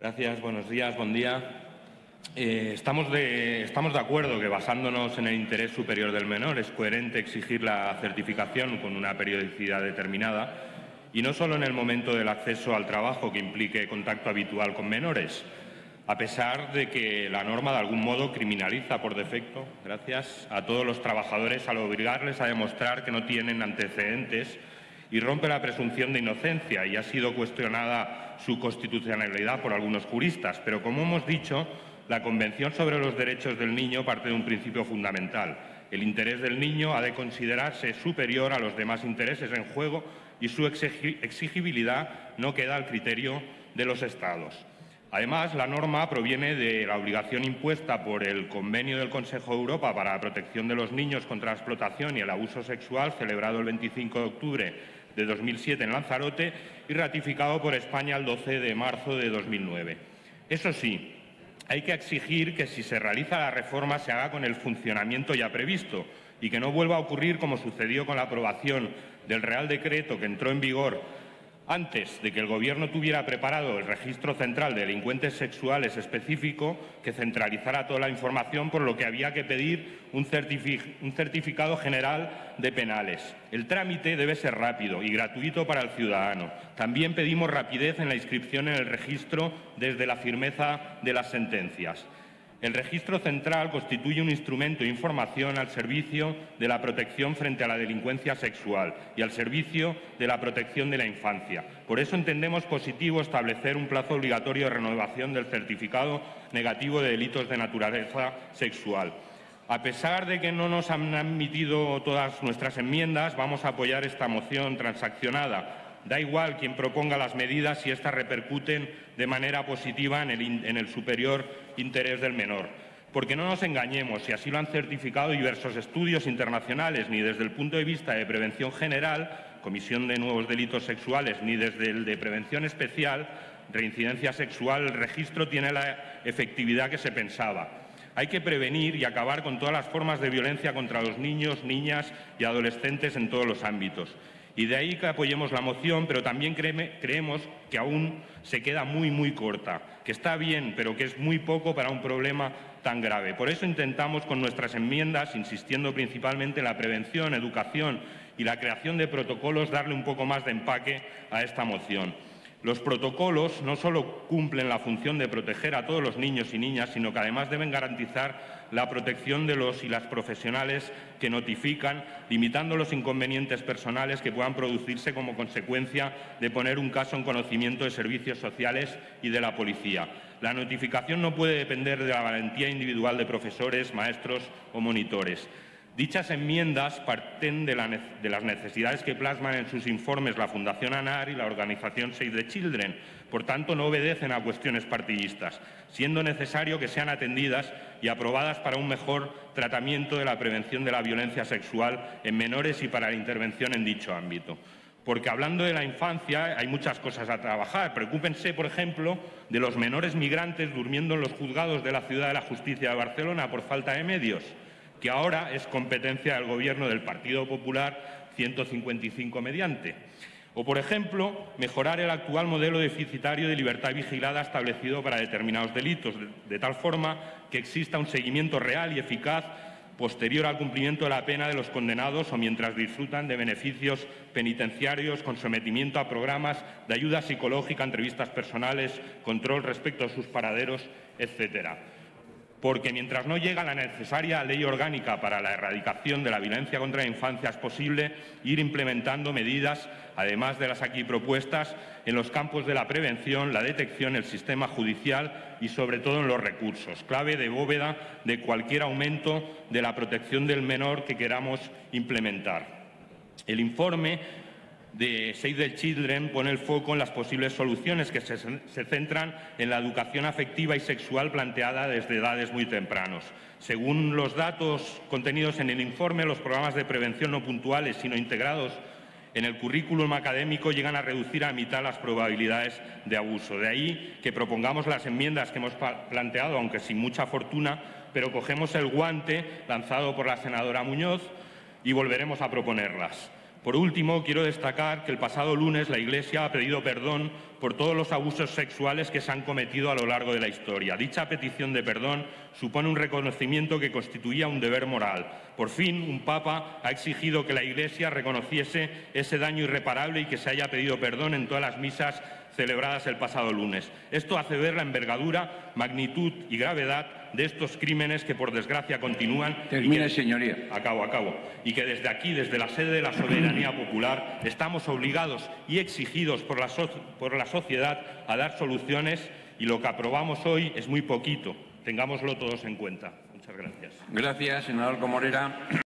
Gracias, buenos días, día. Eh, estamos, de, estamos de acuerdo que basándonos en el interés superior del menor es coherente exigir la certificación con una periodicidad determinada y no solo en el momento del acceso al trabajo que implique contacto habitual con menores, a pesar de que la norma de algún modo criminaliza por defecto, gracias, a todos los trabajadores al obligarles a demostrar que no tienen antecedentes y rompe la presunción de inocencia y ha sido cuestionada su constitucionalidad por algunos juristas. Pero, como hemos dicho, la Convención sobre los Derechos del Niño parte de un principio fundamental. El interés del niño ha de considerarse superior a los demás intereses en juego y su exigibilidad no queda al criterio de los Estados. Además, la norma proviene de la obligación impuesta por el Convenio del Consejo de Europa para la protección de los niños contra la explotación y el abuso sexual, celebrado el 25 de octubre de 2007 en Lanzarote y ratificado por España el 12 de marzo de 2009. Eso sí, hay que exigir que si se realiza la reforma se haga con el funcionamiento ya previsto y que no vuelva a ocurrir como sucedió con la aprobación del Real Decreto que entró en vigor antes de que el Gobierno tuviera preparado el registro central de delincuentes sexuales específico que centralizara toda la información, por lo que había que pedir un, certificado general de penales. El trámite debe ser rápido y gratuito para el ciudadano. También pedimos rapidez en la inscripción en el registro desde la firmeza de las sentencias. El registro central constituye un instrumento de información al servicio de la protección frente a la delincuencia sexual y al servicio de la protección de la infancia. Por eso entendemos positivo establecer un plazo obligatorio de renovación del certificado negativo de delitos de naturaleza sexual. A pesar de que no nos han admitido todas nuestras enmiendas, vamos a apoyar esta moción transaccionada Da igual quien proponga las medidas si éstas repercuten de manera positiva en el, superior interés del menor. Porque no nos engañemos, si así lo han certificado diversos estudios internacionales, ni desde el punto de vista de prevención general, comisión de nuevos delitos sexuales, ni desde el de prevención especial, reincidencia sexual, el registro tiene la efectividad que se pensaba. Hay que prevenir y acabar con todas las formas de violencia contra los niños, niñas y adolescentes en todos los ámbitos. Y de ahí que apoyemos la moción, pero también creemos que aún se queda muy, muy corta, que está bien, pero que es muy poco para un problema tan grave. Por eso intentamos con nuestras enmiendas, insistiendo principalmente en la prevención, educación y la creación de protocolos, darle un poco más de empaque a esta moción. Los protocolos no solo cumplen la función de proteger a todos los niños y niñas, sino que además deben garantizar la protección de los y las profesionales que notifican, limitando los inconvenientes personales que puedan producirse como consecuencia de poner un caso en conocimiento de servicios sociales y de la policía. La notificación no puede depender de la valentía individual de profesores, maestros o monitores. Dichas enmiendas parten de, las necesidades que plasman en sus informes la Fundación ANAR y la organización Save the Children. Por tanto, no obedecen a cuestiones partidistas, siendo necesario que sean atendidas y aprobadas para un mejor tratamiento de la prevención de la violencia sexual en menores y para la intervención en dicho ámbito. Porque hablando de la infancia hay muchas cosas a trabajar. Preocúpense, por ejemplo, de los menores migrantes durmiendo en los juzgados de la Ciudad de la Justicia de Barcelona por falta de medios que ahora es competencia del Gobierno del Partido Popular 155 mediante. O, por ejemplo, mejorar el actual modelo deficitario de libertad vigilada establecido para determinados delitos, de tal forma que exista un seguimiento real y eficaz posterior al cumplimiento de la pena de los condenados o mientras disfrutan de beneficios penitenciarios con sometimiento a programas de ayuda psicológica, entrevistas personales, control respecto a sus paraderos, etcétera porque mientras no llega la necesaria ley orgánica para la erradicación de la violencia contra la infancia es posible ir implementando medidas, además de las aquí propuestas, en los campos de la prevención, la detección, el sistema judicial y sobre todo en los recursos, clave de bóveda de cualquier aumento de la protección del menor que queramos implementar. El informe de Save the Children pone el foco en las posibles soluciones que se, centran en la educación afectiva y sexual planteada desde edades muy tempranos. Según los datos contenidos en el informe, los programas de prevención no puntuales, sino integrados en el currículum académico llegan a reducir a mitad las probabilidades de abuso. De ahí que propongamos las enmiendas que hemos planteado, aunque sin mucha fortuna, pero cogemos el guante lanzado por la senadora Muñoz y volveremos a proponerlas. Por último, quiero destacar que el pasado lunes la Iglesia ha pedido perdón por todos los abusos sexuales que se han cometido a lo largo de la historia. Dicha petición de perdón supone un reconocimiento que constituía un deber moral. Por fin, un Papa ha exigido que la Iglesia reconociese ese daño irreparable y que se haya pedido perdón en todas las misas celebradas el pasado lunes. Esto hace ver la envergadura, magnitud y gravedad de estos crímenes que, por desgracia, continúan. Termine, y que, señoría. Acabo, acabo. Y que desde aquí, desde la sede de la soberanía popular, estamos obligados y exigidos por la, so por la sociedad a dar soluciones y lo que aprobamos hoy es muy poquito. Tengámoslo todos en cuenta. Muchas gracias. Gracias, senador Comorera.